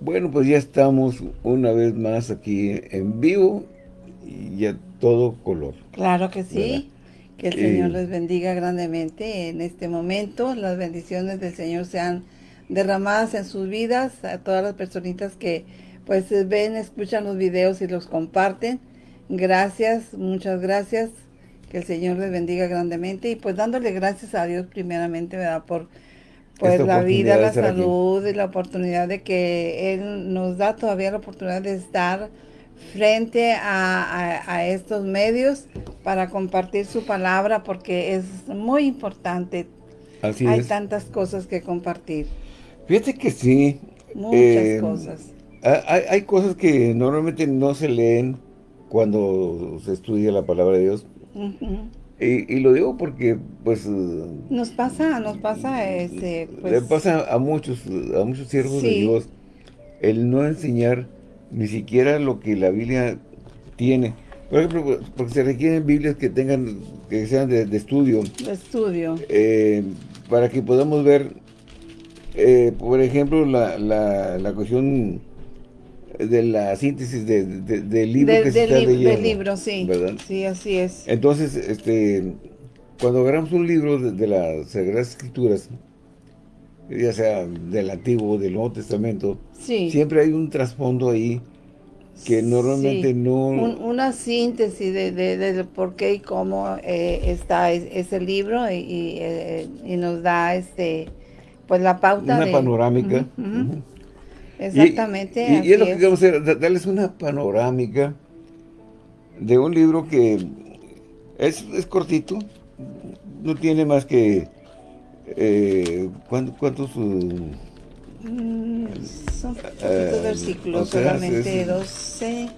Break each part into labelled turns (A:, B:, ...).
A: Bueno, pues ya estamos una vez más aquí en vivo y a todo color.
B: Claro que sí. Que el Señor les bendiga grandemente en este momento. Las bendiciones del Señor sean derramadas en sus vidas. A todas las personitas que pues ven, escuchan los videos y los comparten. Gracias, muchas gracias. Que el Señor les bendiga grandemente. Y pues dándole gracias a Dios primeramente, ¿verdad? Por pues la vida, la salud y la oportunidad de que Él nos da todavía la oportunidad de estar frente a, estos medios para compartir su palabra porque es muy importante. Así hay tantas cosas que compartir.
A: Fíjate que sí.
B: Muchas eh, cosas.
A: Hay, cosas que normalmente no se leen cuando se estudia la palabra de Dios. Y, lo digo porque, pues...
B: Nos pasa, nos pasa, este,
A: pues... Le pasa a muchos, a muchos siervos de Dios el no enseñar ni siquiera lo que la Biblia tiene. Por ejemplo, porque se requieren Biblias que tengan, que sean de, estudio.
B: De estudio.
A: Eh, para que podamos ver, eh, por ejemplo, la, la, la cuestión de la síntesis de, del libro que se está leyendo.
B: Del libro, sí. ¿verdad? Sí, así es.
A: Entonces, este, cuando agarramos un libro de, las Sagradas Escrituras, ya sea del Antiguo o del Nuevo Testamento, siempre hay un trasfondo ahí que normalmente no...
B: una síntesis de, de, por qué y cómo eh, está ese libro eh, y, nos da este pues la pauta
A: Una panorámica.
B: Exactamente.
A: Y, es lo que queremos hacer, darles una panorámica de un libro que es, cortito, no tiene más que... Eh, ¿Cuántos...?
B: Uh, mm, son eh, versículos, solamente 12...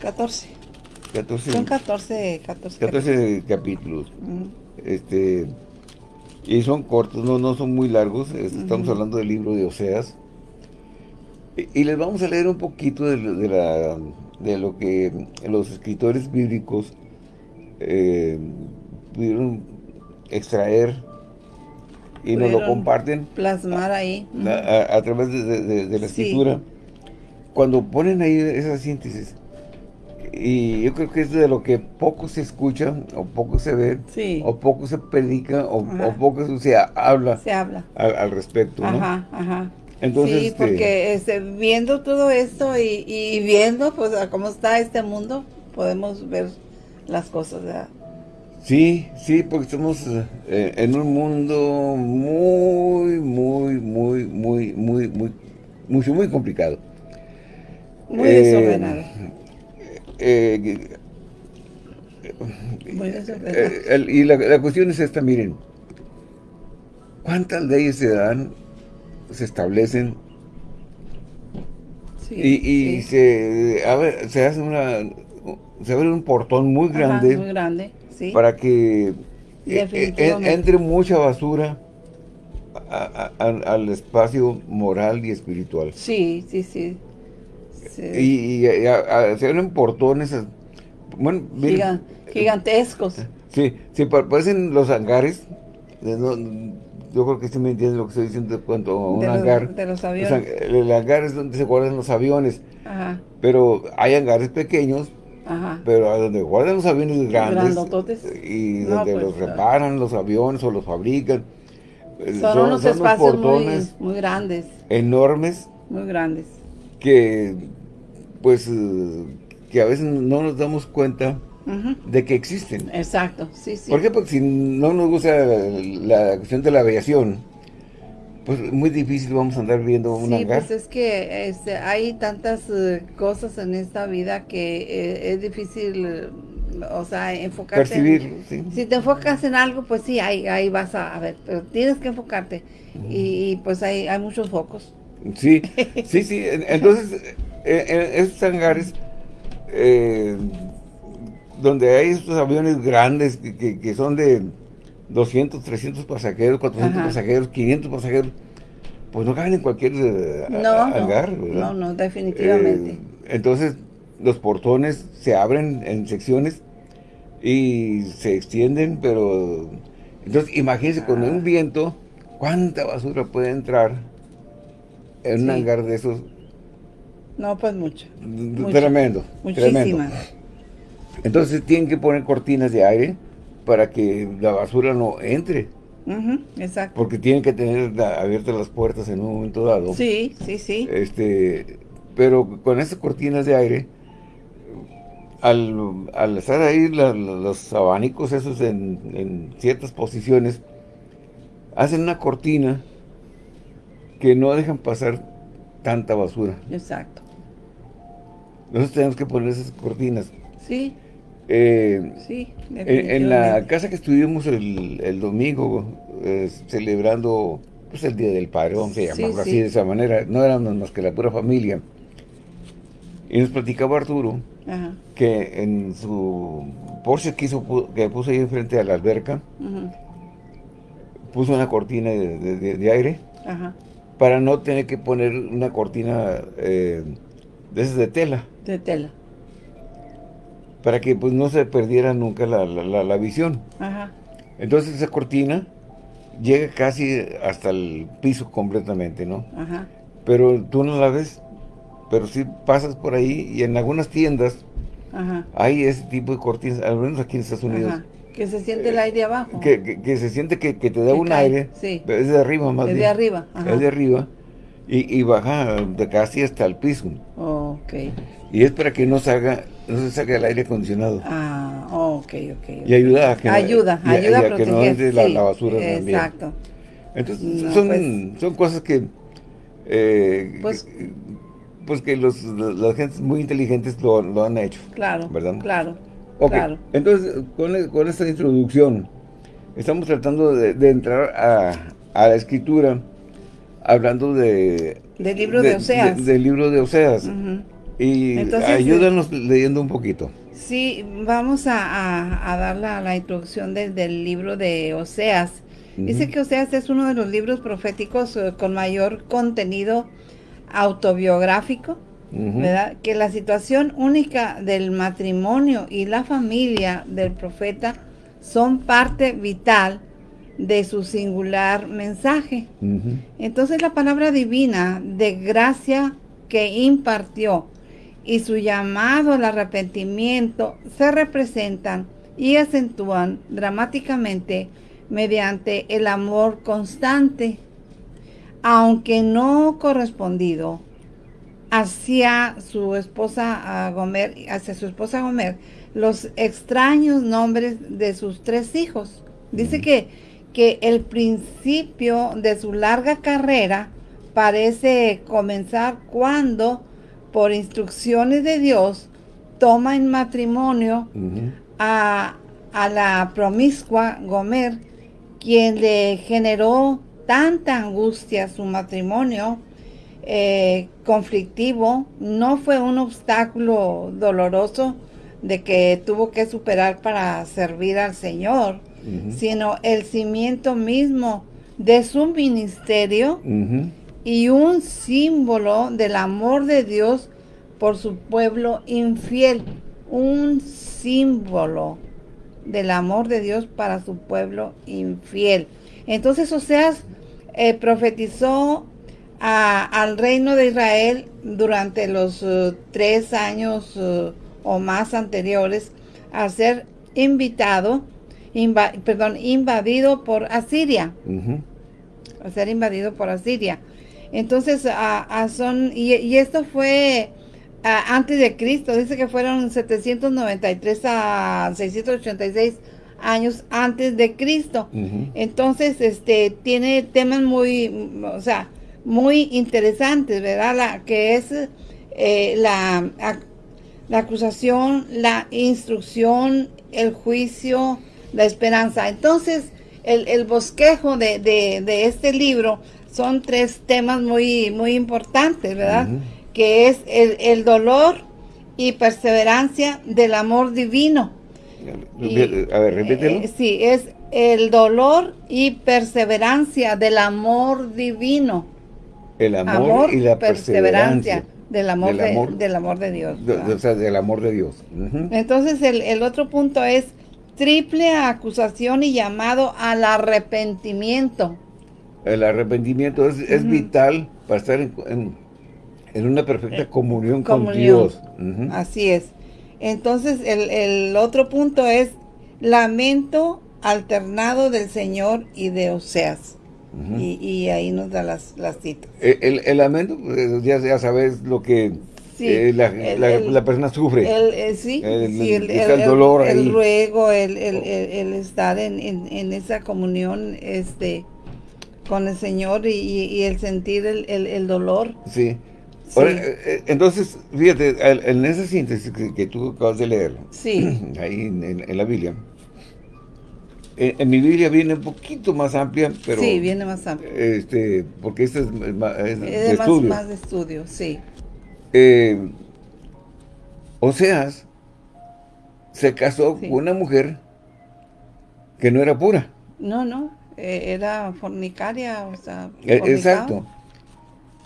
B: 14. 14. Son 14, 14,
A: 14 capítulos. Este y son cortos, no, no son muy largos. Estamos hablando del libro de Oseas. Y, les vamos a leer un poquito de, la, de lo que los escritores bíblicos eh, pudieron extraer y nos lo comparten.
B: Plasmar ahí.
A: A, través de, la escritura. Cuando ponen ahí esa síntesis, y yo creo que es de lo que poco se escucha, o poco se ve, o poco se predica, o, poco se habla,
B: se habla.
A: Al, respecto,
B: Ajá, ajá. Entonces, sí, este, porque este, viendo todo esto y, viendo pues cómo está este mundo, podemos ver las cosas, ¿verdad?
A: Sí, sí, porque estamos eh, en un mundo muy, muy, muy, muy, muy, muy, mucho, muy complicado.
B: Muy desordenado.
A: Eh, eh, y la, cuestión es esta, miren, ¿cuántas leyes se dan, se establecen y, se, se hace una, se abre un portón muy grande,
B: muy grande
A: para que eh, entre mucha basura al espacio moral y espiritual.
B: Sí, sí, sí.
A: Y, se abren portones, bueno,
B: gigantescos.
A: Sí, sí, parecen los hangares. yo creo que sí me entienden lo que estoy diciendo cuanto a un hangar.
B: de los aviones.
A: el hangar es donde se guardan los aviones. Ajá. Pero hay hangares pequeños Ajá. Pero a donde guardan los aviones grandes y donde pues, los reparan los aviones o los fabrican.
B: Son, unos espacios muy, muy, grandes.
A: Enormes.
B: Muy grandes.
A: Que pues eh, que a veces no nos damos cuenta de que existen.
B: Exacto, sí, sí.
A: ¿Por qué? Porque si no nos gusta la, cuestión de la aviación, pues muy difícil vamos a andar viendo un sí,
B: pues es que este, hay tantas eh, cosas en esta vida que eh, es difícil, o sea, enfocarte.
A: Percibir,
B: Si te enfocas en algo, pues sí, ahí, ahí vas a, ver, pero tienes que enfocarte. y, pues hay, hay muchos focos.
A: Sí, sí, sí. Entonces, en, estos hangares, eh, donde hay estos aviones grandes que, son de 200, 300 pasajeros, 400 pasajeros, 500 pasajeros, pues no caben en cualquier eh, hangar.
B: No, no, definitivamente. Eh,
A: entonces, los portones se abren en secciones y se extienden, pero... Entonces, imagínense, con un viento, ¿cuánta basura puede entrar en un hangar de esos.
B: No, pues mucho.
A: Tremendo. Muchísimas. Entonces tienen que poner cortinas de aire para que la basura no entre.
B: exacto.
A: Porque tienen que tener abiertas las puertas en un momento dado.
B: Sí, sí, sí.
A: Este, pero con esas cortinas de aire, al, al estar ahí los abanicos esos en, en, ciertas posiciones, hacen una cortina que no dejan pasar tanta basura.
B: Exacto.
A: Nosotros tenemos que poner esas cortinas.
B: Sí.
A: Eh, sí, en, la casa que estuvimos el, domingo, eh, celebrando pues, el Día del Padre, vamos a llamarlo así de esa manera, no éramos más que la pura familia. Y nos platicaba Arturo que en su Porsche que, hizo, que puso ahí enfrente a la alberca, puso una cortina de, aire para no tener que poner una cortina eh, de tela.
B: De tela
A: para que pues no se perdiera nunca la, la, visión. Entonces esa cortina llega casi hasta el piso completamente, ¿no? Pero tú no la ves, pero si pasas por ahí y en algunas tiendas hay ese tipo de cortinas, al menos aquí en Estados Unidos.
B: Que se siente el aire abajo.
A: Que, que, se siente que, te da un aire.
B: Sí.
A: Es de arriba más
B: es de arriba.
A: Es de arriba. Y, y, baja de casi hasta el piso.
B: ok.
A: Y es para que no salga no se saque el aire acondicionado.
B: Ah, ok, ok.
A: Y ayuda a
B: que ayuda, no, ayuda a,
A: que no entre la, basura también.
B: Exacto.
A: Entonces, son, pues son cosas que, eh, pues, pues, que los, las gentes muy inteligentes lo, lo, han hecho.
B: Claro,
A: ¿verdad?
B: claro,
A: claro. Entonces, con, con, esta introducción, estamos tratando de, de entrar a, a, la escritura, hablando de...
B: Del libro de, Oseas.
A: del libro de Oseas. Y ayúdanos leyendo un poquito.
B: Sí, vamos a, dar la, introducción del libro de Oseas. Dice que Oseas es uno de los libros proféticos eh, con mayor contenido autobiográfico, ¿verdad? Que la situación única del matrimonio y la familia del profeta son parte vital de su singular mensaje. Entonces la palabra divina de gracia que impartió y su llamado al arrepentimiento se representan y acentúan dramáticamente mediante el amor constante, aunque no correspondido hacia su esposa Gomer, hacia su esposa Gomer, los extraños nombres de sus tres hijos. Dice que, que el principio de su larga carrera parece comenzar cuando por instrucciones de Dios, toma en matrimonio a, la promiscua Gomer, quien le generó tanta angustia su matrimonio eh, conflictivo, no fue un obstáculo doloroso de que tuvo que superar para servir al Señor, sino el cimiento mismo de su ministerio y un símbolo del amor de Dios por su pueblo infiel. Un símbolo del amor de Dios para su pueblo infiel. Entonces Oseas eh, profetizó al reino de Israel durante los eh, tres años eh, o más anteriores a ser invitado, perdón, invadido por Asiria. A ser invadido por Asiria. Entonces, a, son, y, esto fue antes de Cristo, dice que fueron 793 a 686 años antes de Cristo. Entonces, este, tiene temas muy, o sea, muy interesantes, ¿verdad? La, que es eh, la, la acusación, la instrucción, el juicio, la esperanza. Entonces, el, el bosquejo de, de, de este libro son tres temas muy, muy importantes, ¿verdad? Que es el, dolor y perseverancia del amor divino.
A: a ver, repítelo.
B: Eh, sí, es el dolor y perseverancia del amor divino.
A: El amor, y la perseverancia.
B: del amor, de, del amor de Dios.
A: o sea, del amor de Dios.
B: Entonces, el, el otro punto es triple acusación y llamado al arrepentimiento.
A: El arrepentimiento es, vital para estar en, una perfecta eh, comunión, con Dios.
B: Así es. Entonces, el, otro punto es lamento alternado del Señor y de Oseas. Y, ahí nos da las, las citas.
A: El, lamento, pues, ya, ya sabes lo que eh, la, persona sufre.
B: El, sí, el, dolor el, ruego, el, estar en, esa comunión este, con el Señor y, el sentir el, dolor.
A: Sí. Eh, eh, entonces, fíjate, en esa síntesis que, tú acabas de leer,
B: sí.
A: ahí en, la Biblia, en, mi Biblia viene un poquito más amplia, pero...
B: Sí, viene más amplia.
A: Este, porque esta es,
B: es, de, estudio. más de estudio, sí.
A: Eh, Oseas se casó con una mujer que no era pura.
B: No, no, eh, era fornicaria, o sea,
A: e, Exacto.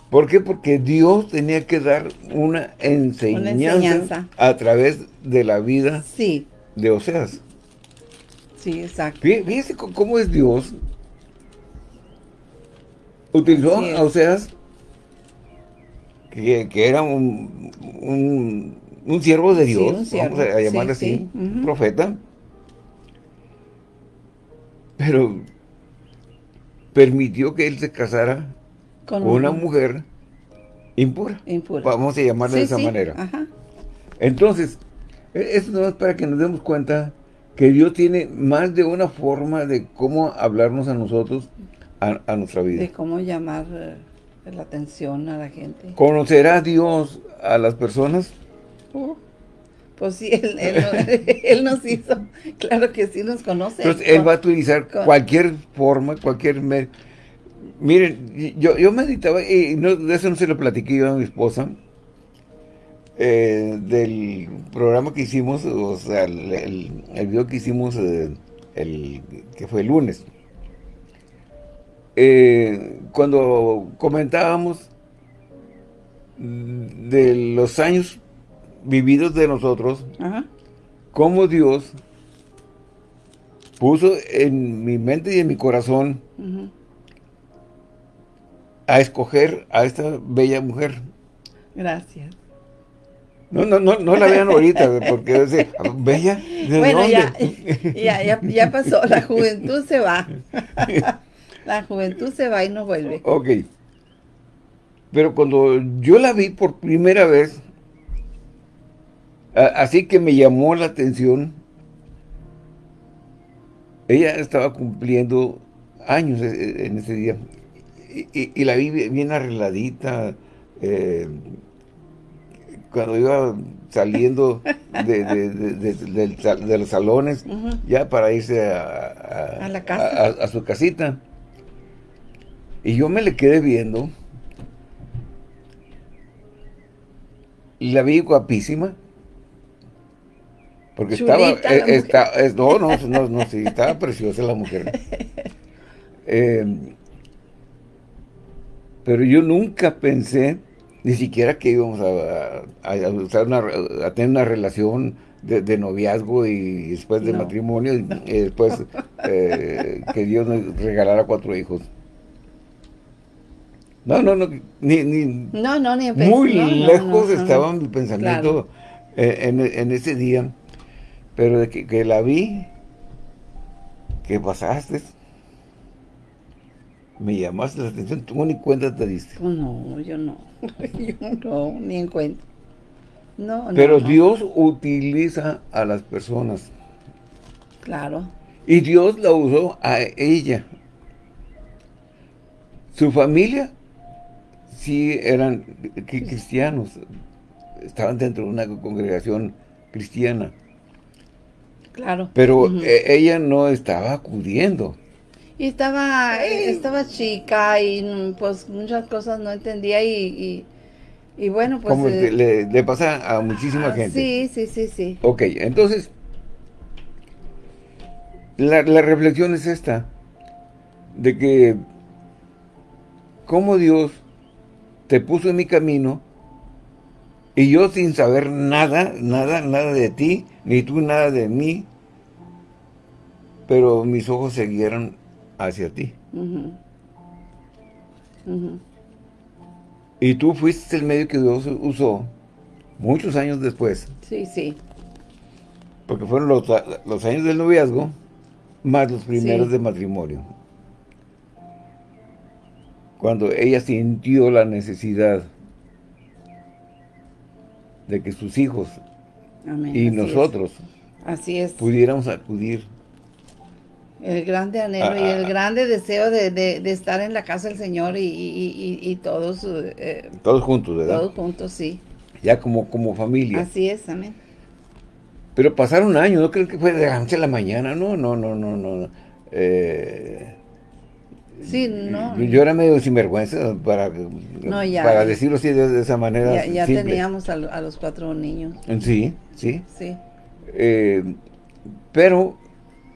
A: ¿Por qué? Porque Dios tenía que dar una enseñanza, a través de la vida
B: sí.
A: de Oseas.
B: Sí, exacto.
A: Fíjese cómo es Dios. Utilizó a Oseas que, era un, un, siervo de Dios, vamos a llamarle así, un profeta, pero permitió que él se casara con, una mujer impura. Vamos a llamarle de esa manera. Entonces, e, eso no es para que nos demos cuenta que Dios tiene más de una forma de cómo hablarnos a nosotros, a, nuestra vida.
B: De cómo llamar eh, la atención a la gente.
A: ¿Conocerá Dios a las personas?
B: Uh, pues sí, él, nos hizo, claro que sí nos conoce.
A: Entonces, él va a utilizar cualquier forma, cualquier medio. Miren, yo, yo meditaba, y no, de eso no se lo platiqué yo a mi esposa, eh, del programa que hicimos, o sea, el, video que hicimos, eh, el que fue el lunes. Eh, cuando comentábamos de los años vividos de nosotros, cómo Dios puso en mi mente y en mi corazón a escoger a esta bella mujer.
B: Gracias.
A: No, no, no, no la vean ahorita, porque dice, bella,
B: bueno, Ya, ya, ya pasó, la juventud se va. La juventud se va y no vuelve.
A: Ok. Pero cuando yo la vi por primera vez, así que me llamó la atención, ella estaba cumpliendo años e, e, en ese día. Y, la vi bien arregladita, eh, cuando iba saliendo de, los salones, ya para irse a,
B: la casa.
A: a, su casita. Y yo me le quedé viendo. Y la vi guapísima. Porque estaba, eh, no, no, no, no, sí, estaba preciosa la mujer. Em, pero yo nunca pensé, ni siquiera que íbamos a, a, tener una relación de, noviazgo y después de matrimonio y, después eh, que Dios nos regalara cuatro hijos. No, no, no, ni, ni
B: no, no, ni
A: muy lejos estaba mi pensamiento en, ese día, pero de que, la vi, que pasaste, me llamaste la atención, tú ni cuenta te diste.
B: Oh, no, yo no, yo no, ni en cuenta. No,
A: Pero Dios utiliza a las personas.
B: Claro.
A: Y Dios la usó a ella. Su familia sí eran cristianos, estaban dentro de una congregación cristiana.
B: Claro.
A: Pero e, ella no estaba acudiendo.
B: Y estaba, estaba chica y pues muchas cosas no entendía y, y, bueno, pues...
A: Como eh, le, pasa a muchísima ah, gente.
B: Sí, sí, sí, sí.
A: Ok, entonces, la, la reflexión es esta, de que cómo Dios te puso en mi camino y yo sin saber nada, nada, nada de ti, ni tú nada de mí, pero mis ojos se hacia ti. Y tú fuiste el medio que Dios usó muchos años después.
B: Sí, sí.
A: Porque fueron los, años del noviazgo más los primeros de matrimonio. Cuando ella sintió la necesidad de que sus hijos y nosotros
B: Así es.
A: pudiéramos acudir.
B: El grande anhelo y el grande deseo de, estar en la casa del Señor y, todos...
A: Eh, todos juntos, ¿verdad?
B: Todos juntos, sí.
A: Ya como, como familia.
B: Así es, amén.
A: Pero pasaron años, no creo que fue de la noche a la mañana, no, no, no, no, no. Eh,
B: sí, no.
A: Yo era medio sinvergüenza para, para decirlo así de, esa manera.
B: Ya, teníamos a, los cuatro niños.
A: Sí, sí.
B: Sí.
A: Eh, pero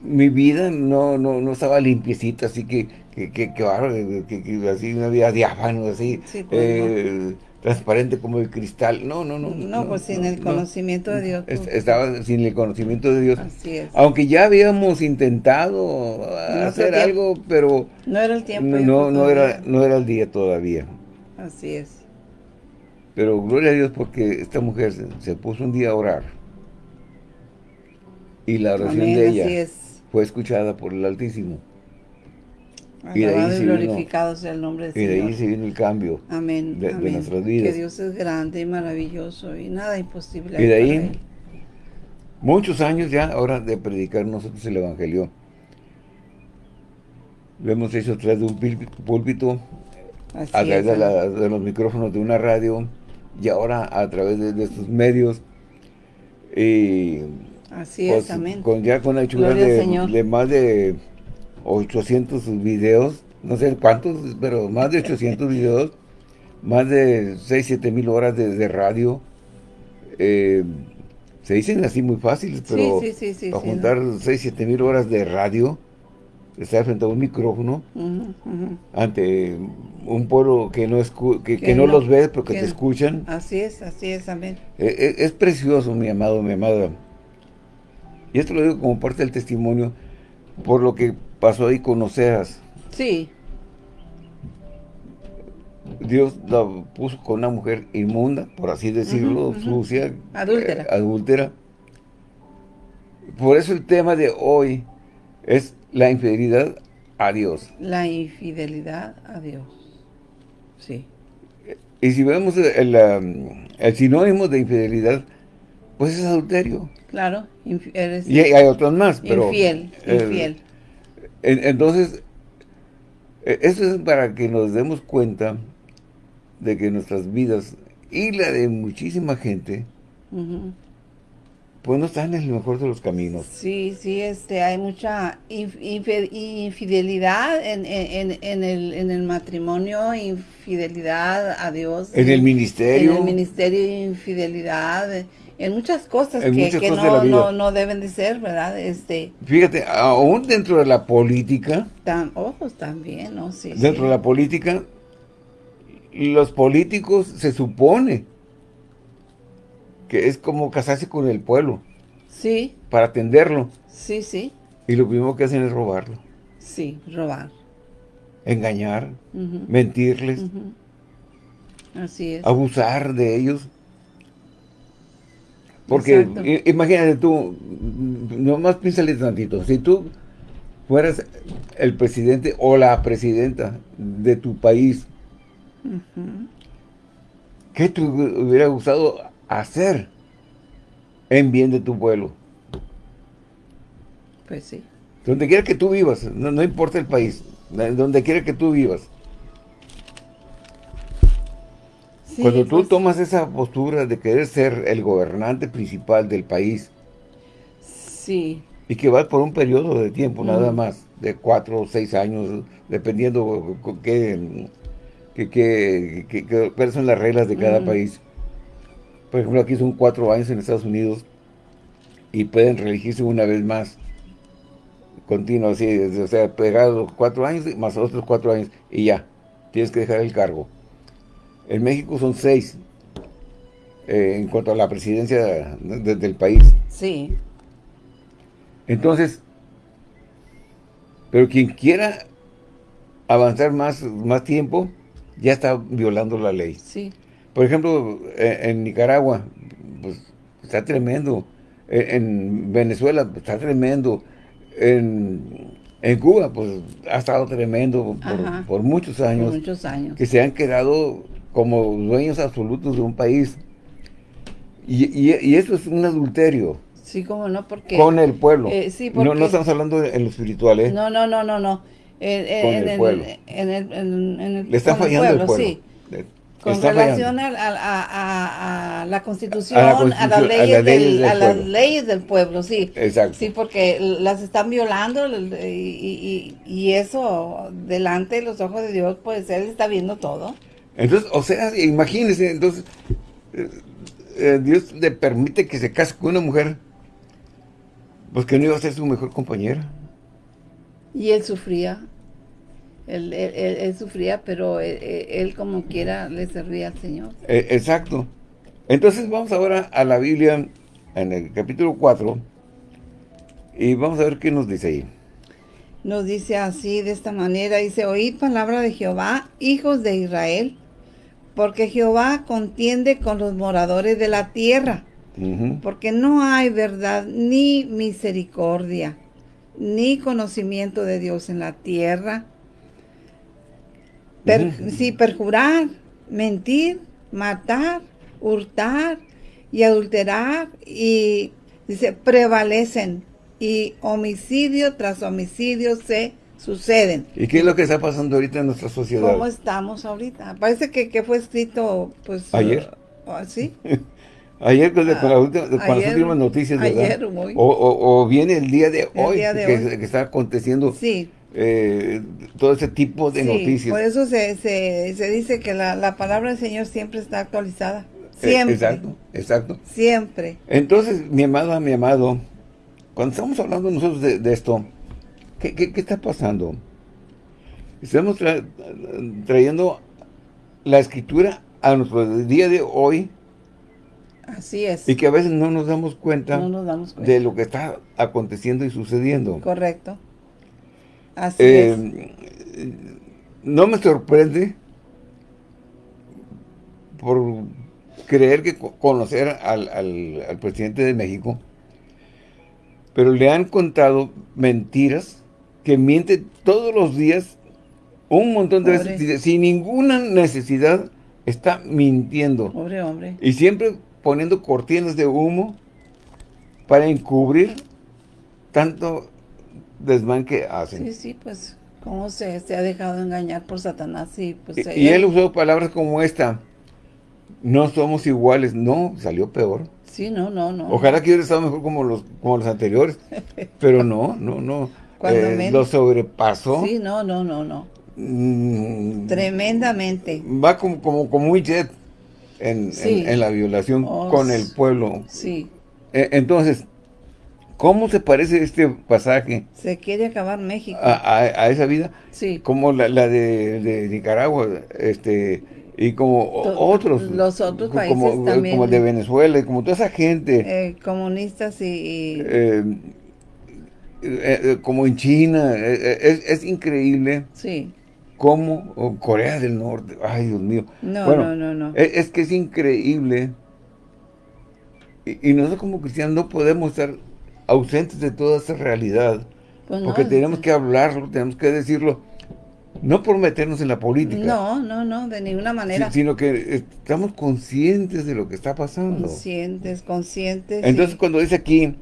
A: mi vida no, no, no estaba limpiecita, así que, que, que, que, así una vida diáfano, así. Sí, pues, eh, transparente como el cristal. No, no, no.
B: No, pues sin el conocimiento de Dios. Pues.
A: Estaba sin el conocimiento de Dios.
B: Así es.
A: Aunque ya habíamos intentado hacer algo, pero...
B: No era el tiempo.
A: No, no, era, no era el día todavía.
B: Así es.
A: Pero gloria a Dios porque esta mujer se, puso un día a orar. Y la oración de ella fue escuchada por el Altísimo
B: y de ahí se glorificado sea el nombre del
A: y de ahí se vino el cambio
B: amén,
A: de, nuestras vidas.
B: Que Dios es grande y maravilloso y nada imposible.
A: Y de ahí, muchos años ya ahora de predicar nosotros el Evangelio. Lo hemos hecho a través de un púlpito, a través de, los micrófonos de una radio y ahora a través de, estos medios. Y
B: Así es, amén.
A: Con, ya con la hechura de más de 800 videos, no sé cuántos, pero más de 800 videos, más de 6, 7 mil horas de, radio. Eh, se dicen así muy fáciles, pero para juntar 6, 7 mil horas de radio, estar frente a un micrófono, ante un pueblo que no que, no, los ve, pero que, te escuchan.
B: Así es, así es, amén.
A: E, e, es precioso, mi amado, mi amada. Y esto lo digo como parte del testimonio, por lo que pasó ahí con Oseas.
B: Sí.
A: Dios la puso con una mujer inmunda, por así decirlo, sucia.
B: Adúltera.
A: Eh, adúltera. Por eso el tema de hoy es la infidelidad a Dios.
B: La infidelidad a Dios. Sí.
A: Y si vemos el, sinónimo de infidelidad, pues es adulterio.
B: Claro,
A: eres y hay, otros más, pero...
B: Infiel, infiel.
A: Entonces, e, eso es para que nos demos cuenta de que nuestras vidas y la de muchísima gente, pues no están en el mejor de los caminos.
B: Sí, sí, este, hay mucha infidelidad en, el, en el matrimonio, infidelidad a Dios.
A: En el ministerio.
B: En el ministerio, infidelidad en muchas cosas que, no, no, deben de ser, ¿verdad? Este,
A: Fíjate, aún dentro de la política.
B: Tan, ojos también, ¿no? Sí,
A: dentro de la política, los políticos se supone que es como casarse con el pueblo.
B: Sí.
A: Para atenderlo.
B: Sí, sí.
A: Y lo primero que hacen es robarlo.
B: Sí, robar.
A: Engañar, mentirles.
B: Así es.
A: Abusar de ellos. Porque imagínate tú, nomás piénsale tantito, si tú fueras el presidente o la presidenta de tu país, ¿qué te hubiera gustado hacer en bien de tu pueblo?
B: Pues sí.
A: Donde quiera que tú vivas, no importa el país, donde quiera que tú vivas. Cuando tú pues. tomas esa postura de querer ser el gobernante principal del país.
B: Sí.
A: Y que vas por un periodo de tiempo nada más, de cuatro o seis años, dependiendo qué, qué, cuáles son las reglas de cada país. Por ejemplo, aquí son cuatro años en Estados Unidos y pueden reelegirse una vez más. Continuo, así, o sea, pegado cuatro años más otros cuatro años y ya, tienes que dejar el cargo. En México son seis eh, en cuanto a la presidencia del país.
B: Sí.
A: Entonces, pero quien quiera avanzar más, más tiempo, ya está violando la ley.
B: Sí.
A: Por ejemplo, e, en, Nicaragua, pues está tremendo. E, en, Venezuela pues, está tremendo. En, Cuba, pues ha estado tremendo por, muchos años.
B: Por muchos años.
A: Que se han quedado como dueños absolutos de un país. Y, y, eso es un adulterio.
B: Sí, como no, porque...
A: Con el pueblo.
B: Eh, sí, porque,
A: no, no estamos hablando en lo espiritual, ¿eh?
B: No, no, no, no, no.
A: En, el pueblo.
B: En el, en el,
A: Le está fallando el pueblo,
B: sí. con relación a, a, a, la constitución, a, las leyes, del, a las leyes del pueblo, sí.
A: Exacto.
B: Sí, porque las están violando y, y, y, eso delante de los ojos de Dios, pues Él está viendo todo.
A: Entonces, o sea, imagínense, entonces, eh, eh, Dios le permite que se case con una mujer, pues que no iba a ser su mejor compañera.
B: Y él sufría. Él, sufría, pero él, como quiera le servía al Señor.
A: Eh, exacto. Entonces vamos ahora a la Biblia, en el capítulo 4, y vamos a ver qué nos dice ahí.
B: Nos dice así, de esta manera, dice, oíd palabra de Jehová, hijos de Israel, porque Jehová contiende con los moradores de la tierra, porque no hay verdad ni misericordia, ni conocimiento de Dios en la tierra, Sí, perjurar, mentir, matar, hurtar y adulterar y dice prevalecen y homicidio tras homicidio se suceden.
A: ¿Y qué es lo que está pasando ahorita en nuestra sociedad?
B: ¿Cómo estamos ahorita? Parece que, fue escrito, pues...
A: ¿Ayer?
B: Uh, ¿Sí?
A: Ayer con, las últimas noticias, ¿verdad?
B: Ayer, muy.
A: O, viene el día de hoy, que, que, está aconteciendo.
B: Sí
A: eh, todo ese tipo de noticias.
B: Por eso se, se, dice que la, palabra del Señor siempre está actualizada. Eh, siempre.
A: exacto, exacto.
B: Siempre.
A: Entonces, mi amado, mi amado, cuando estamos hablando nosotros de, esto, ¿qué, ¿qué, está pasando? Estamos trayendo la escritura a nuestro día de hoy.
B: Así es.
A: Y que a veces no nos damos cuenta,
B: no nos damos cuenta.
A: de lo que está aconteciendo y sucediendo.
B: Correcto. Así
A: eh, No me sorprende por creer que conocer al, al, presidente de México, pero le han contado mentiras que miente todos los días un montón de veces, sin ninguna necesidad, está mintiendo.
B: Pobre hombre.
A: Y siempre poniendo cortinas de humo para encubrir tanto desmán que hacen.
B: Sí, sí, pues, cómo se, se ha dejado engañar por Satanás y pues...
A: Y, él usó palabras como esta, no somos iguales, no, salió peor.
B: Sí, no, no, no.
A: Ojalá que hubiera estado mejor como los, como los anteriores, pero no, no, no. Eh, lo sobrepasó.
B: Sí, no, no, no, no. Mm. Tremendamente.
A: Va como, como, como un jet en, en, la violación oh, con el pueblo.
B: Sí.
A: E, entonces, ¿Cómo se parece este pasaje?
B: Se quiere acabar México.
A: A, esa vida.
B: Sí.
A: Como la, de, Nicaragua, este, y como otros.
B: Los otros países
A: como,
B: también.
A: Como de Venezuela, como toda esa gente.
B: Eh, comunistas y...
A: Eh, eh, como en China, es, increíble.
B: Sí.
A: Como Corea del Norte, ay Dios mío.
B: No, no, no, no.
A: Es, que es increíble. Y, y nosotros como cristianos no podemos estar ausentes de toda esa realidad. Pues porque tenemos que hablarlo, tenemos que decirlo, no por meternos en la política.
B: No, no, no, de ninguna manera.
A: sino que estamos conscientes de lo que está pasando.
B: Conscientes, conscientes.
A: Entonces cuando dice aquí,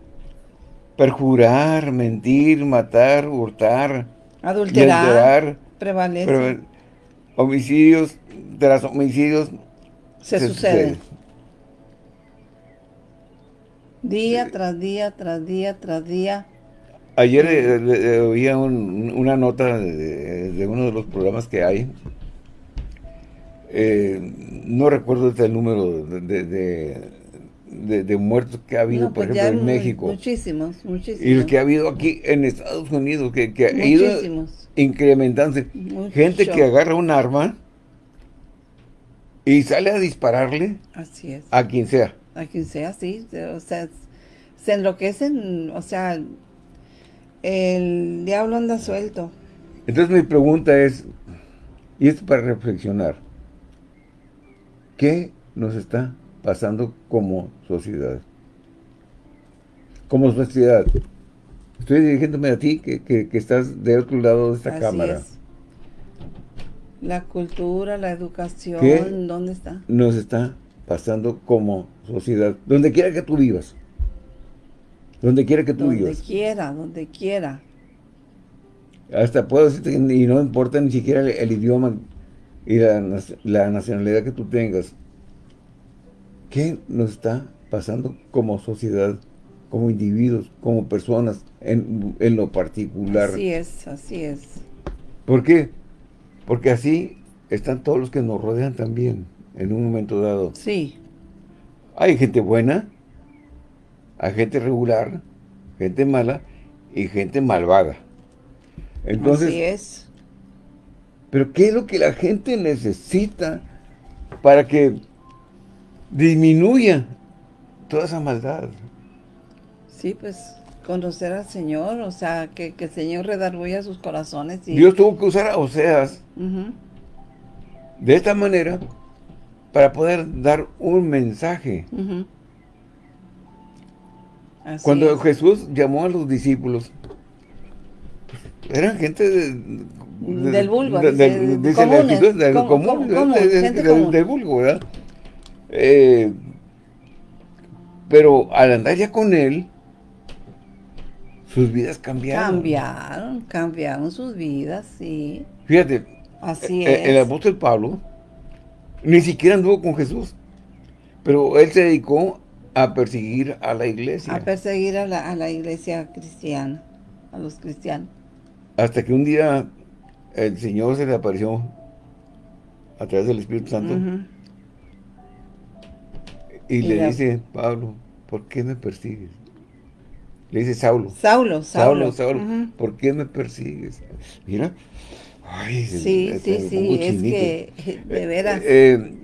A: perjurar, mentir, matar, hurtar,
B: adulterar, prevalece.
A: homicidios, tras homicidios,
B: se, suceden. Día tras día, tras día, tras día.
A: Ayer eh, oía una nota de, uno de los programas que hay. Eh, no recuerdo el número de, de, muertos que ha habido, por pues ejemplo, en México.
B: Muchísimos, muchísimos.
A: Y los que ha habido aquí en Estados Unidos, que, que ha ido incrementándose. Gente que agarra un arma y sale a dispararle
B: Así es.
A: a quien sea
B: a quien sea, sí, o sea, se enloquecen, o sea, el diablo anda suelto.
A: Entonces mi pregunta es, y esto para reflexionar, ¿Qué nos está pasando como sociedad? Como sociedad. Estoy dirigiéndome a ti, que, estás de otro lado de esta cámara.
B: La cultura, la educación, ¿dónde está?
A: Nos está pasando como sociedad, donde quiera que tú vivas. Donde quiera que tú vivas.
B: Donde quiera, donde quiera.
A: Hasta puedo decirte, y no importa ni siquiera el, idioma y la, la, nacionalidad que tú tengas. ¿Qué nos está pasando como sociedad, como individuos, como personas, en, en lo particular?
B: Así es, así es.
A: ¿Por qué? Porque así están todos los que nos rodean también, en un momento dado.
B: Sí.
A: Hay gente buena, hay gente regular, gente mala y gente malvada. Entonces,
B: Así es.
A: Pero ¿qué es lo que la gente necesita para que disminuya toda esa maldad?
B: Sí, pues conocer al Señor, o sea, que, el Señor redarguya sus corazones. Y...
A: Dios tuvo que usar a Oseas de esta manera para poder dar un mensaje. Cuando Jesús llamó a los discípulos, eran gente
B: del vulgo,
A: dice, del común, del vulgo, ¿verdad? Eh, pero al andar ya con él, sus vidas cambiaron.
B: Cambiaron, cambiaron sus vidas, sí.
A: Fíjate,
B: Así
A: eh, el, el apóstol Pablo ni siquiera anduvo con Jesús, pero él se dedicó a perseguir a la iglesia.
B: A perseguir a la, a la iglesia cristiana, a los cristianos.
A: Hasta que un día el Señor se le apareció a través del Espíritu Santo y, le dice, Pablo, ¿por qué me persigues? Le dice Saulo.
B: Saulo,
A: Saulo. Saulo, ¿por qué me persigues? Mira.
B: Ay, sí, sí, sí, es que, de veras.
A: Eh, eh,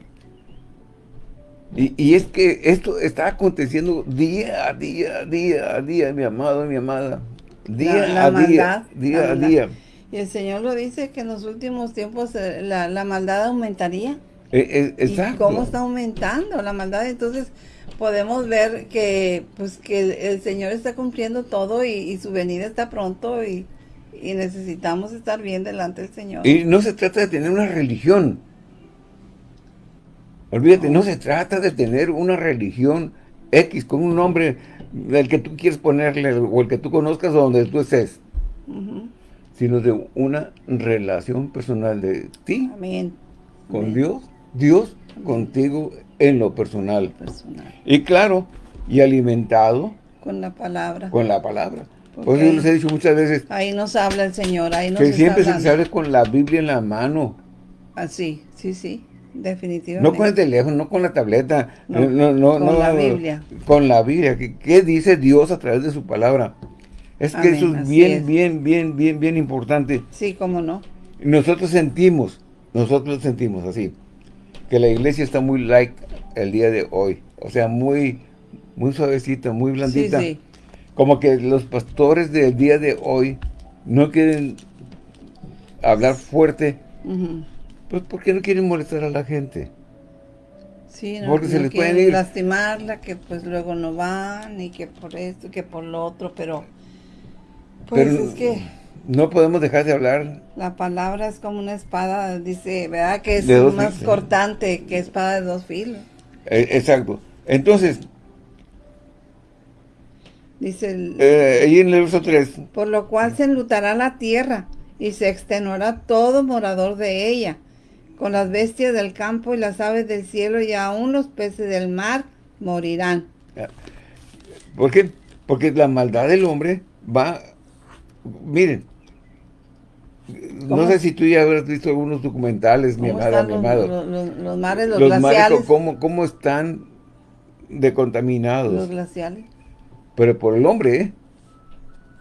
A: y, y, es que esto está aconteciendo día a día, día a día, mi amado, mi amada. Día a día, día a día.
B: Y el Señor lo dice que en los últimos tiempos eh, la, la maldad aumentaría.
A: Eh, eh,
B: ¿Y cómo está aumentando la maldad? Entonces podemos ver que pues que el, Señor está cumpliendo todo y, su venida está pronto y, y, necesitamos estar bien delante del Señor.
A: Y no se trata de tener una religión. Olvídate, no, se trata de tener una religión X con un nombre del que tú quieres ponerle o el que tú conozcas o donde tú estés sino de una relación personal de ti con Dios, Dios contigo en lo personal. Y claro, y alimentado
B: con la palabra.
A: Con la palabra. Pues yo les he dicho muchas veces.
B: Ahí nos habla el Señor, ahí nos
A: Que siempre se hable con la Biblia en la mano.
B: Así, ah, sí, sí, definitivamente.
A: No con el teléfono, no con la tableta. No,
B: no, con la Biblia.
A: Con la Biblia. ¿Qué dice Dios a través de su palabra? Es que eso es bien, bien, bien, bien, bien importante.
B: Sí, cómo no.
A: Nosotros sentimos, nosotros sentimos así, que la iglesia está muy like el día de hoy. O sea, muy, muy suavecita, muy blandita. Sí, sí. Como que los pastores del día de hoy no quieren hablar fuerte. Pues porque no quieren molestar a la gente.
B: Sí, no, porque se les pueden lastimarla, que pues luego no van, y que por esto, que por lo otro, pero pues es que...
A: No podemos dejar de hablar.
B: La palabra es como una espada, dice, ¿verdad? Que es más cortante que espada de dos filos.
A: Eh, exacto. Entonces...
B: Dice el...
A: Eh, ahí en el verso 3.
B: Por lo cual se enlutará la tierra y se extenuará todo morador de ella, con las bestias del campo y las aves del cielo y aún los peces del mar morirán.
A: ¿Por qué? Porque la maldad del hombre va miren, no sé si tú ya habrás visto algunos documentales, mi amada, mi amado.
B: Los, mares, los, glaciales.
A: ¿cómo, ¿cómo, están decontaminados?
B: Los glaciales.
A: Pero por el hombre, ¿eh?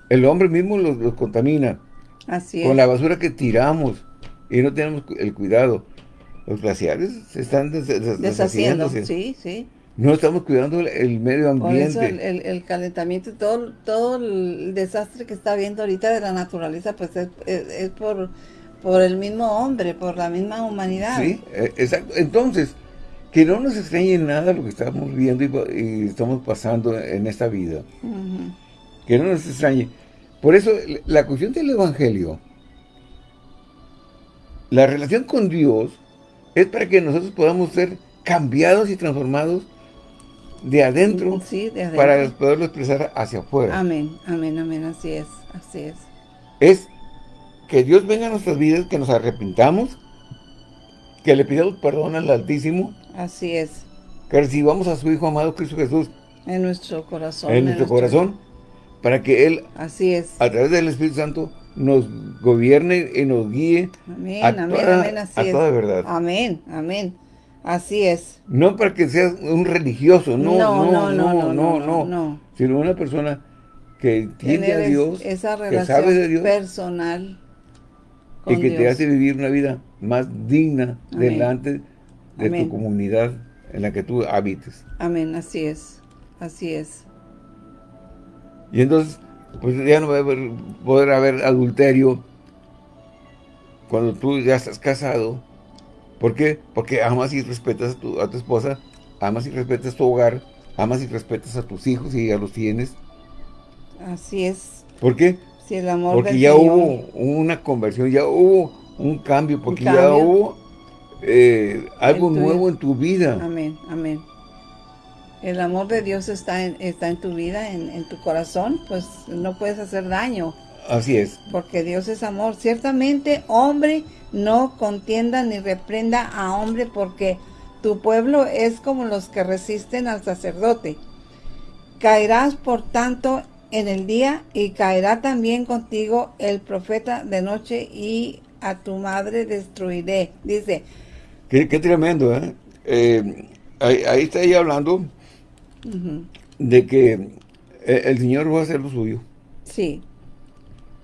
A: El hombre mismo los, contamina.
B: Así
A: es. Con la basura que tiramos y no tenemos el cuidado. Los glaciales se están deshaciendo.
B: Sí, sí.
A: No estamos cuidando el, medio ambiente. Por
B: eso el, calentamiento y todo, todo el desastre que está habiendo ahorita de la naturaleza, pues es, por, por el mismo hombre, por la misma humanidad.
A: Sí, e, exacto. Entonces, que no nos extrañe nada lo que estamos viendo y, estamos pasando en esta vida. Que no nos extrañe. Por eso, la cuestión del Evangelio, la relación con Dios, es para que nosotros podamos ser cambiados y transformados de adentro, para poderlo expresar hacia afuera.
B: Amén, amén, amén, así es, así es.
A: Es que Dios venga a nuestras vidas, que nos arrepintamos, que le pidamos perdón al Altísimo.
B: Así es.
A: Que recibamos a su Hijo amado Cristo Jesús.
B: En nuestro corazón.
A: En, nuestro, corazón. Para que Él,
B: así es.
A: a través del Espíritu Santo, nos gobierne y nos guíe
B: amén, a, amén, amén, así
A: a toda verdad.
B: Amén, amén. Así es.
A: No para que seas un religioso, no, no, no, no, no, no, no, sino una persona que tiene a Dios,
B: esa relación que sabe de Dios, personal
A: y que te hace vivir una vida más digna delante de tu comunidad en la que tú habites.
B: Amén, así es, así es.
A: Y entonces, pues ya no va a poder haber adulterio cuando tú ya estás casado, ¿Por qué? Porque amas y respetas a tu, a tu esposa, amas y respetas tu hogar, amas y respetas a tus hijos y ya los tienes.
B: Así es.
A: ¿Por qué?
B: Si el amor
A: porque ya hubo una conversión, ya hubo un cambio, porque ya hubo eh, algo nuevo en tu vida.
B: Amén, amén. El amor de Dios está en, está en tu vida, en, en tu corazón, pues no puedes hacer daño.
A: Así es.
B: Porque Dios es amor. Ciertamente, hombre no contienda ni reprenda a hombre porque tu pueblo es como los que resisten al sacerdote. Caerás por tanto en el día y caerá también contigo el profeta de noche y a tu madre destruiré. Dice.
A: Qué, tremendo, ¿eh? eh ahí, está ella hablando de que el Señor va a hacer lo suyo.
B: Sí.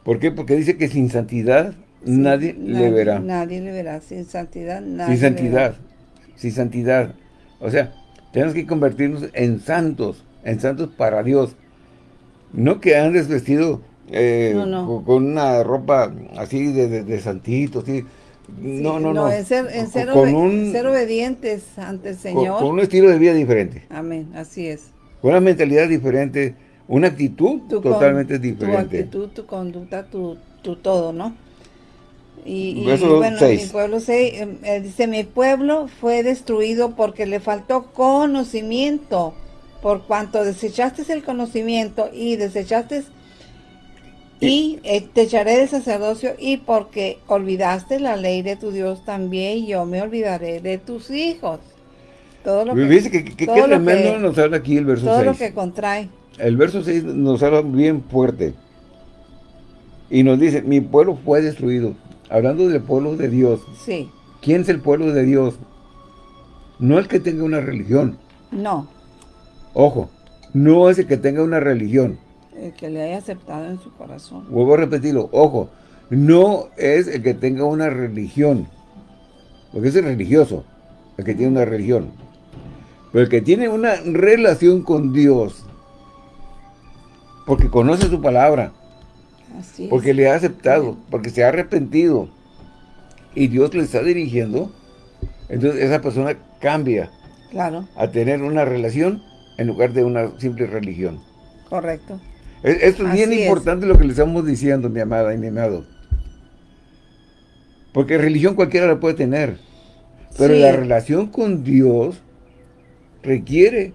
A: ¿Por qué? Porque dice que sin santidad nadie, le verá.
B: Nadie le verá. Sin santidad nadie
A: Sin santidad. Sin santidad. O sea, tenemos que convertirnos en santos. En santos para Dios. No que andes vestido eh, Con, una ropa así de, de, santito, así. no, no, no.
B: En ser, en ser, obedientes ante el Señor.
A: Con, un estilo de vida diferente.
B: Amén, así es.
A: Con una mentalidad diferente, una actitud totalmente diferente.
B: Tu actitud, tu conducta, tu, tu todo, ¿no? Y, bueno, mi pueblo se, em, eh, dice, mi pueblo fue destruido porque le faltó conocimiento, por cuanto desechaste el conocimiento y desechaste y eh, te echaré de sacerdocio y porque olvidaste la ley de tu Dios también yo me olvidaré de tus hijos.
A: Todo lo que, que, que, tremendo nos habla aquí el verso 6.
B: Todo lo que contrae.
A: El verso 6 nos habla bien fuerte. Y nos dice, mi pueblo fue destruido hablando del pueblo de Dios.
B: Sí.
A: ¿Quién es el pueblo de Dios? No el que tenga una religión.
B: No.
A: Ojo, no es el que tenga una religión.
B: El que le haya aceptado en su corazón.
A: Vuelvo a repetirlo, ojo, no es el que tenga una religión. Porque es el religioso, el que tiene una religión. Pero el que tiene una relación con Dios, porque conoce su palabra, porque le ha aceptado, porque se ha arrepentido. Y Dios le está dirigiendo. Entonces esa persona cambia.
B: Claro.
A: A tener una relación en lugar de una simple religión.
B: Correcto.
A: Esto es bien importante lo que le estamos diciendo, mi amada y mi amado. Porque religión cualquiera la puede tener. Pero la relación con Dios requiere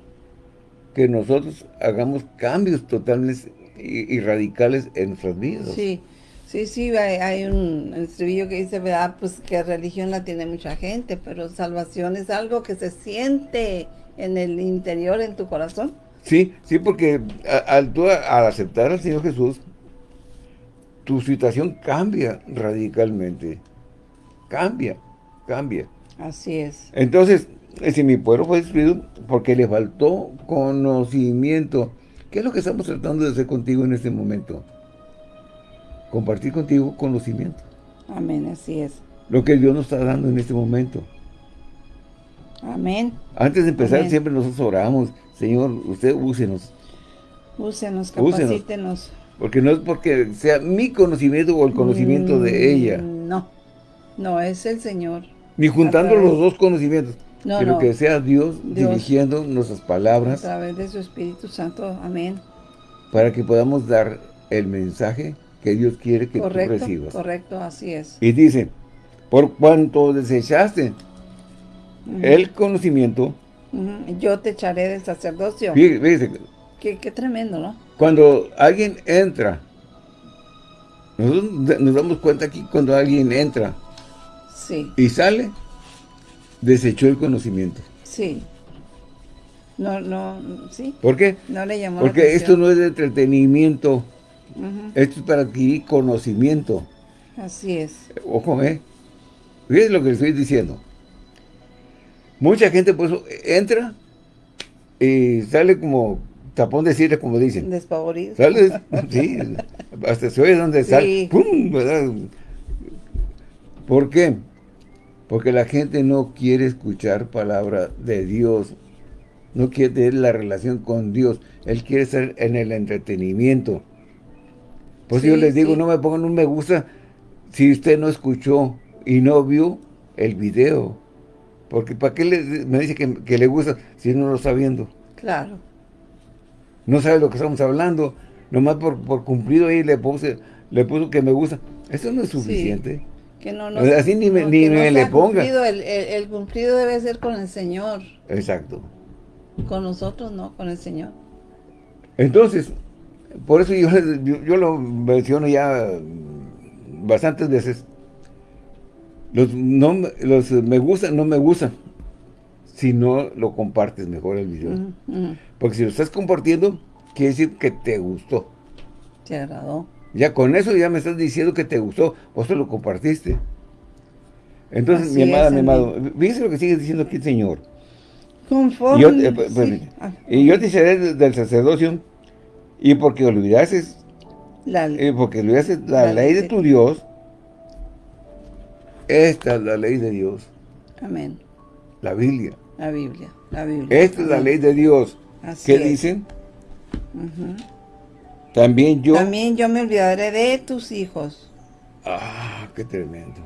A: que nosotros hagamos cambios totalmente y, radicales en nuestras vidas.
B: Sí, sí, sí, hay, un estribillo que dice, ¿verdad? Pues que religión la tiene mucha gente, pero salvación es algo que se siente en el interior, en tu corazón.
A: Sí, sí, porque al, al aceptar al Señor Jesús, tu situación cambia radicalmente. Cambia, cambia.
B: Así es.
A: Entonces, si mi pueblo fue destruido porque le faltó conocimiento, ¿Qué es lo que estamos tratando de hacer contigo en este momento? Compartir contigo conocimiento.
B: Amén, así es.
A: Lo que Dios nos está dando en este momento.
B: Amén.
A: Antes de empezar, siempre nosotros oramos. Señor, usted úsenos.
B: Úsenos, capacítenos.
A: Porque no es porque sea mi conocimiento o el conocimiento de mm, ella.
B: No, no, es el Señor.
A: Ni juntando los dos conocimientos. No, sino que sea Dios, dirigiendo nuestras palabras.
B: A través de su Espíritu Santo, amén.
A: Para que podamos dar el mensaje que Dios quiere que tú recibas.
B: Correcto, así es.
A: Y dice, por cuanto desechaste el conocimiento,
B: yo te echaré del sacerdocio.
A: Fíjese,
B: qué, qué tremendo, ¿no?
A: Cuando alguien entra, nosotros nos damos cuenta aquí cuando alguien entra
B: sí.
A: y sale, desechó el conocimiento.
B: Sí. No, no, sí.
A: ¿Por qué?
B: No le llamó
A: Porque esto no es de entretenimiento. Esto es para adquirir conocimiento.
B: Así es.
A: Ojo, ¿eh? Fíjense lo que le estoy diciendo. Mucha gente, pues, entra y sale como tapón de cierre, como dicen.
B: Despavorido.
A: Sale, sí, hasta se oye donde sale. ¡Pum! ¿verdad? ¿Por qué? Porque la gente no quiere escuchar palabra de Dios. No quiere tener la relación con Dios. Él quiere estar en el entretenimiento. Pues yo les digo, no me pongan un me gusta si usted no escuchó y no vio el video. Porque ¿para qué me dice que, le gusta si no lo está viendo?
B: Claro.
A: No sabe lo que estamos hablando. Nomás por, por cumplido ahí le puse, le puso que me gusta. Eso no es suficiente.
B: Que no, no,
A: Así ni me, ni me le ponga.
B: el, el, cumplido debe ser con el Señor.
A: Exacto.
B: Con nosotros no, con el Señor.
A: Entonces, por eso yo, yo, lo menciono ya bastantes veces. Los, no, los me gusta, no me gusta. Si no lo compartes mejor el video. Porque si lo estás compartiendo, quiere decir que te gustó.
B: Te agradó.
A: Ya con eso ya me estás diciendo que te gustó, vos te lo compartiste. Entonces, mi amada, mi amado, fíjese lo que sigue diciendo aquí el Señor.
B: Conforme.
A: Y yo, eh, ah. y yo te seré del sacerdocio y porque olvidases la, eh, porque olvidases la, ley de tu Dios, esta es la ley de Dios.
B: Amén.
A: La Biblia.
B: La Biblia, la Biblia.
A: Esta es la ley de Dios. ¿Qué dicen? También yo...
B: También yo me olvidaré de tus hijos.
A: Ah, qué tremendo.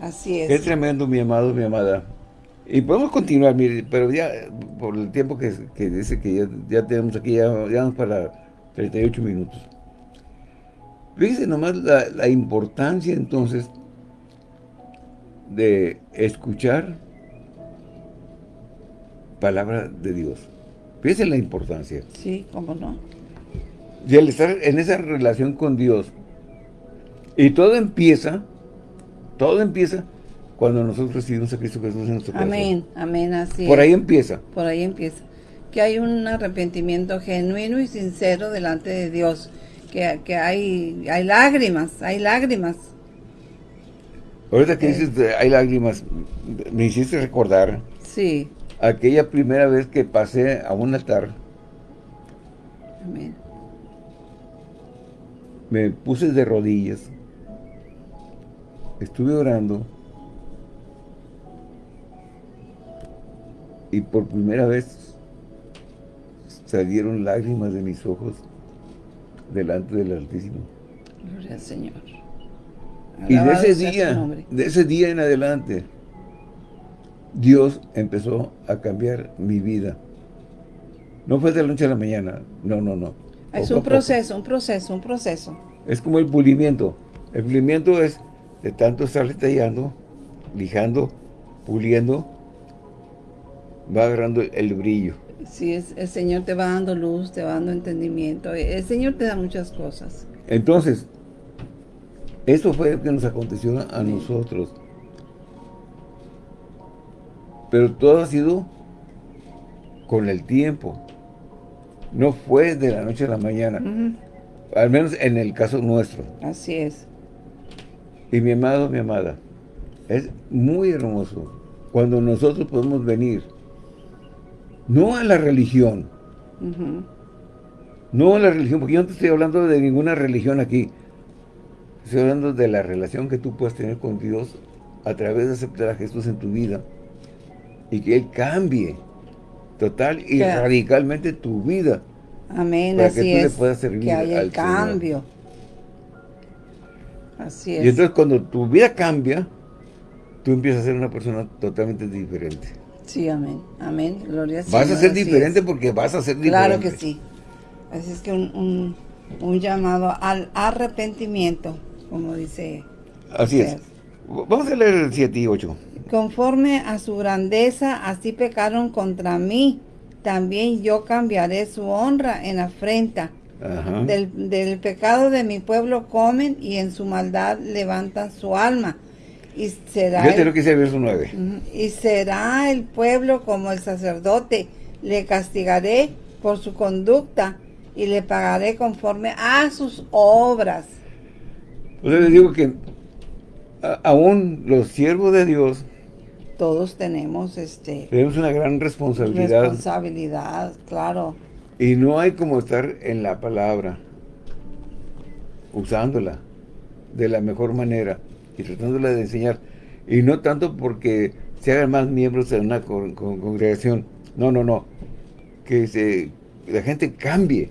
B: Así es.
A: Qué tremendo, mi amado, mi amada. Y podemos continuar, mire, pero ya por el tiempo que, dice que ya, tenemos aquí, ya, vamos para 38 minutos. Fíjense nomás la, importancia entonces de escuchar palabra de Dios. Fíjense la importancia.
B: Sí, cómo no.
A: Y al estar en esa relación con Dios, y todo empieza, todo empieza cuando nosotros recibimos a Cristo Jesús en nuestro
B: corazón. Amén, amén, así
A: Por ahí empieza.
B: Por ahí empieza. Que hay un arrepentimiento genuino y sincero delante de Dios. Que, que hay, hay lágrimas, hay lágrimas.
A: Ahorita que dices hay lágrimas, me hiciste recordar.
B: Sí.
A: Aquella primera vez que pasé a un altar.
B: Amén.
A: Me puse de rodillas. Estuve orando y por primera vez salieron lágrimas de mis ojos delante del Altísimo.
B: Gloria al Señor.
A: y de ese día, de ese día en adelante, Dios empezó a cambiar mi vida. No fue de la noche a la mañana, no, no, no.
B: Es un proceso, un proceso, un proceso.
A: Es como el pulimiento. El pulimiento es de tanto estar tallando, lijando, puliendo, va agarrando el brillo.
B: Sí, es, el Señor te va dando luz, te va dando entendimiento. El Señor te da muchas cosas.
A: Entonces, eso fue lo que nos aconteció a nosotros. Pero todo ha sido con el tiempo. No fue de la noche a la mañana. Al menos en el caso nuestro.
B: Así es.
A: Y mi amado, mi amada, es muy hermoso cuando nosotros podemos venir no a la religión. No a la religión, porque yo no te estoy hablando de ninguna religión aquí. Estoy hablando de la relación que tú puedes tener con Dios a través de aceptar a Jesús en tu vida y que Él cambie total y radicalmente tu vida.
B: Amén,
A: para
B: así
A: que
B: tú
A: le puedas servir
B: que haya el cambio. Así es.
A: Y entonces cuando tu vida cambia, tú empiezas a ser una persona totalmente diferente.
B: Sí, amén. Amén. Gloria
A: Vas a ser diferente porque vas a ser diferente.
B: Claro que sí. Así es que un, llamado al arrepentimiento, como dice.
A: Así es. Vamos a leer el 7 y 8.
B: Conforme a su grandeza, así pecaron contra mí. También yo cambiaré su honra en afrenta. Del, del pecado de mi pueblo comen y en su maldad levantan su alma y será
A: Yo que verso 9.
B: Y será el pueblo como el sacerdote. Le castigaré por su conducta y le pagaré conforme a sus obras.
A: Pues les digo que aún los siervos de Dios
B: todos tenemos este
A: tenemos una gran responsabilidad
B: responsabilidad claro
A: y no hay como estar en la palabra usándola de la mejor manera y tratándola de enseñar. Y no tanto porque se hagan más miembros de una congregación. No, no, no. Que se, la gente cambie.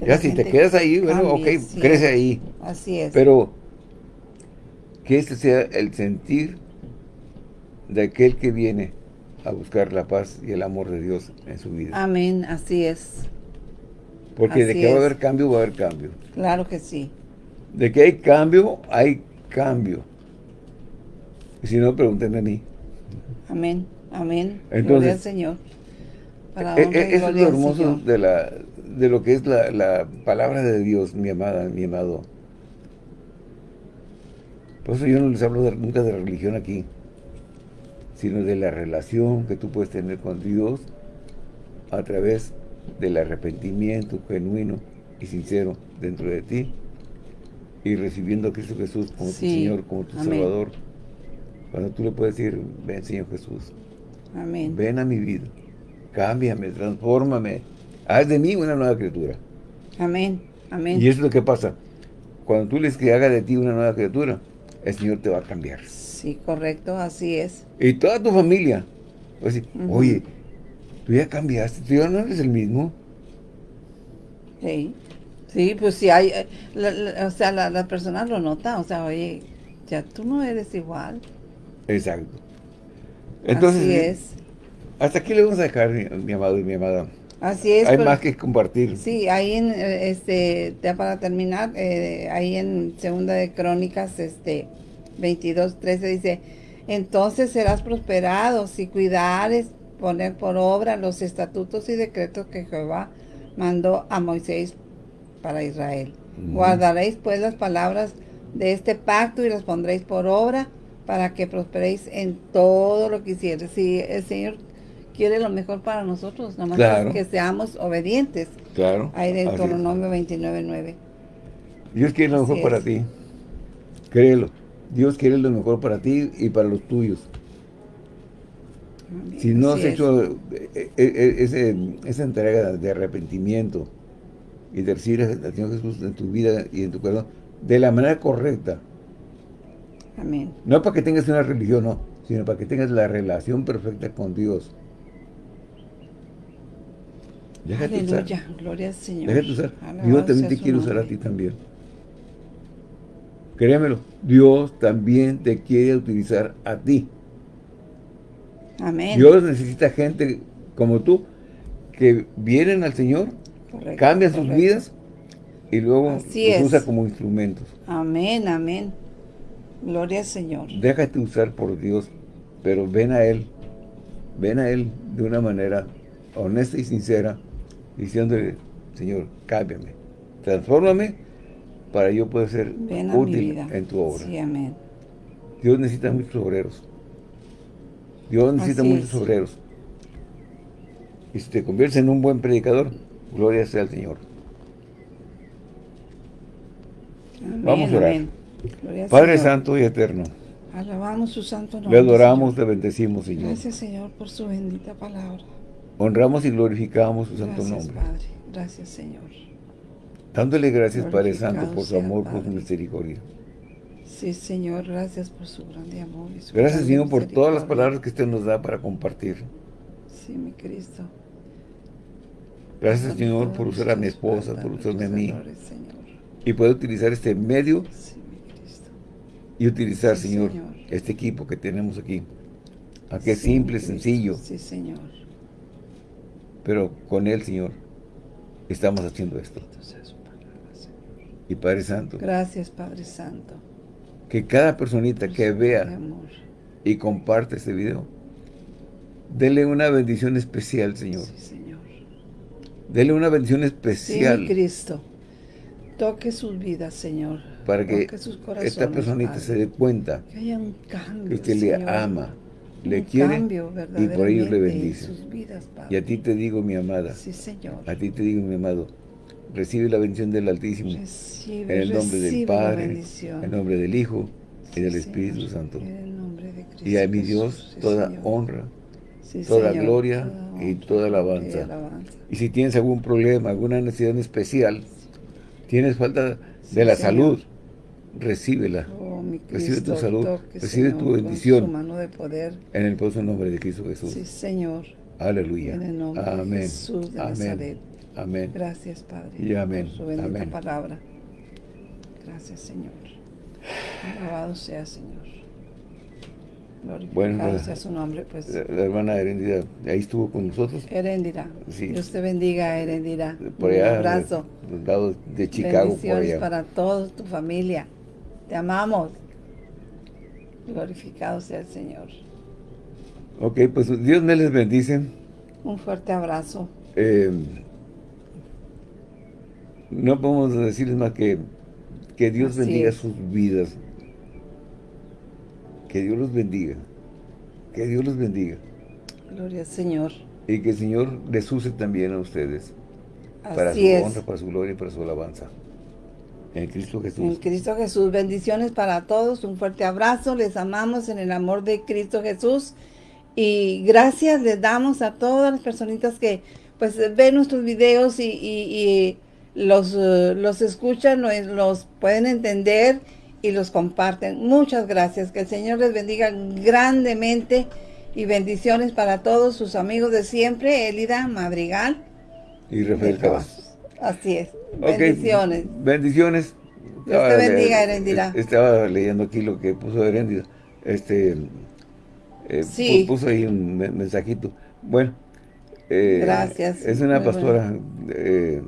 A: ya si te quedas ahí, bueno, ok, crece ahí.
B: Así es.
A: Pero que ese sea el sentir de aquel que viene a buscar la paz y el amor de Dios en su vida.
B: Amén, así es.
A: Porque de que va a haber cambio, va a haber cambio.
B: Claro que sí.
A: De que hay cambio, hay cambio. Y si no, pregúntenme a mí.
B: Amén, amén. Entonces, al Señor.
A: Para e, e, eso es lo hermoso de, la, de lo que es la, la, palabra de Dios, mi amada, mi amado. Por eso yo no les hablo nunca de religión aquí, sino de la relación que tú puedes tener con Dios a través del arrepentimiento genuino y sincero dentro de ti y recibiendo a Cristo Jesús como tu Señor, como tu Salvador. Cuando tú le puedes decir, ven Señor Jesús,
B: Amén.
A: ven a mi vida, cámbiame, transfórmame, haz de mí una nueva criatura.
B: Amén, amén.
A: Y eso es lo que pasa. Cuando tú les que haga de ti una nueva criatura, el Señor te va a cambiar.
B: Sí, correcto, así es.
A: Y toda tu familia decir, oye, tú ya cambiaste, tú ya no eres el mismo.
B: Sí. Sí, pues sí hay, eh, o sea, la, persona lo nota, o sea, oye, ya tú no eres igual.
A: Exacto. Entonces,
B: Así es.
A: Hasta aquí le vamos a dejar, mi, amado y mi amada.
B: Así es.
A: Hay más que compartir.
B: Sí, ahí en, eh, este, ya para terminar, eh, ahí en Segunda de Crónicas, este, 22, 13 dice, entonces serás prosperado si cuidares poner por obra los estatutos y decretos que Jehová mandó a Moisés para Israel. Guardaréis pues las palabras de este pacto y las pondréis por obra para que prosperéis en todo lo que hicieres. Si el Señor quiere lo mejor para nosotros, nomás que seamos obedientes.
A: Claro.
B: Ahí de Deuteronomio 29.9.
A: Dios quiere lo mejor para ti. Créelo. Dios quiere lo mejor para ti y para los tuyos. Si no has hecho eh, eh, eh, esa entrega de arrepentimiento, y de recibir al Señor Jesús en tu vida y en tu corazón de la manera correcta.
B: Amén.
A: No para que tengas una religión, no, sino para que tengas la relación perfecta con Dios.
B: Déjate Aleluya, usar. gloria al Señor.
A: Déjate usar. Dios también te quiere usar a ti también. Créemelo, Dios también te quiere utilizar a ti.
B: Amén.
A: Dios necesita gente como tú que vienen al Señor cambian sus vidas y luego los usa como instrumentos.
B: Amén, amén. Gloria al Señor.
A: Déjate usar por Dios, pero ven a Él, ven a Él de una manera honesta y sincera, diciéndole, Señor, cámbiame, transfórmame para yo poder ser útil en tu obra.
B: Sí, amén.
A: Dios necesita muchos obreros. Dios necesita muchos obreros. Y si te conviertes en un buen predicador, Gloria sea al Señor. Vamos a orar. Padre Santo y Eterno.
B: Alabamos su santo nombre.
A: Le adoramos, le bendecimos, Señor.
B: Gracias, Señor, por su bendita palabra.
A: Honramos y glorificamos su santo
B: nombre.
A: Padre.
B: Gracias, Señor.
A: Dándole gracias, Padre Santo, por su amor, por su misericordia.
B: Sí, Señor, gracias por su grande amor.
A: gracias, Señor, por todas las palabras que usted nos da para compartir.
B: Sí, mi Cristo.
A: Gracias, Señor, por usar a mi esposa, por usarme a mí. Y poder utilizar este medio y utilizar, Señor, este equipo que tenemos aquí. A que es simple, sencillo.
B: Sí, Señor.
A: Pero con Él, Señor, estamos haciendo esto. Y Padre Santo.
B: Gracias, Padre Santo.
A: Que cada personita que vea y comparte este video, dele una bendición especial, Señor.
B: Sí, Señor.
A: Dele una bendición especial.
B: Sí, Cristo. Toque sus vidas, Señor.
A: Para que esta personita se dé cuenta
B: que, haya un cambio,
A: que usted le ama, le quiere y por ello le bendice. y a ti te digo, mi amada,
B: sí, Señor.
A: a ti te digo, mi amado, recibe la bendición del Altísimo, en el nombre del Padre, en el nombre del Hijo y del Espíritu Santo. y a mi Dios toda honra, toda gloria y toda alabanza. Y si tienes algún problema, alguna necesidad especial, tienes falta de la salud, recíbela.
B: Oh,
A: recibe tu salud, recibe tu bendición.
B: de poder.
A: En el poderoso nombre de Cristo Jesús.
B: Sí, Señor.
A: Aleluya.
B: En el nombre
A: amén.
B: de Jesús de
A: amén.
B: Nazaret.
A: Amén.
B: Gracias, Padre.
A: Y amén.
B: Por su bendita
A: amén.
B: palabra. Gracias, Señor. Alabado sea, Señor. Glorificado bueno, sea su nombre. Pues.
A: La, la hermana Herendira, ahí estuvo con nosotros.
B: Herendira.
A: Sí.
B: Dios te bendiga, Herendira.
A: Por allá,
B: Un abrazo.
A: Del lado de Chicago,
B: Bendiciones
A: por allá.
B: para toda tu familia. Te amamos. Glorificado sea el Señor.
A: Ok, pues Dios me les bendice.
B: Un fuerte abrazo.
A: Eh, no podemos decirles más que que Dios
B: Así
A: bendiga
B: es.
A: sus vidas. Que Dios los bendiga. Que Dios los bendiga.
B: Gloria al Señor.
A: Y que el Señor les use también a ustedes. para su
B: es.
A: honra, para su gloria y para su alabanza. En Cristo Jesús.
B: En Cristo Jesús. Bendiciones para todos. Un fuerte abrazo. Les amamos en el amor de Cristo Jesús. Y gracias les damos a todas las personitas que pues ven nuestros videos y, y- y los, eh, los escuchan, los, los pueden entender y los comparten. Muchas gracias. Que el Señor les bendiga grandemente y bendiciones para todos sus amigos de siempre. Elida Madrigal.
A: Y Rafael Cavazos.
B: Así es. Bendiciones.
A: Bendiciones.
B: Dios te bendiga, Herendira.
A: Estaba leyendo aquí lo que puso Herendira. Este, eh,
B: Sí.
A: pu- Puso ahí un me- mensajito. Bueno. eh,
B: Gracias.
A: Es una
B: Muy
A: pastora eh,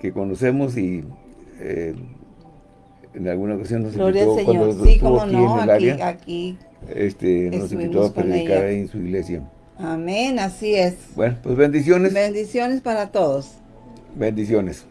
A: que conocemos y eh, en alguna ocasión nos
B: Gloria
A: invitó cuando
B: Señor. Sí,
A: estuvo
B: como
A: aquí
B: no,
A: en el
B: aquí,
A: área.
B: aquí.
A: Este, nos invitó a predicar ahí en su iglesia.
B: Amén, así es.
A: Bueno, pues bendiciones.
B: Bendiciones para todos.
A: bendiciones.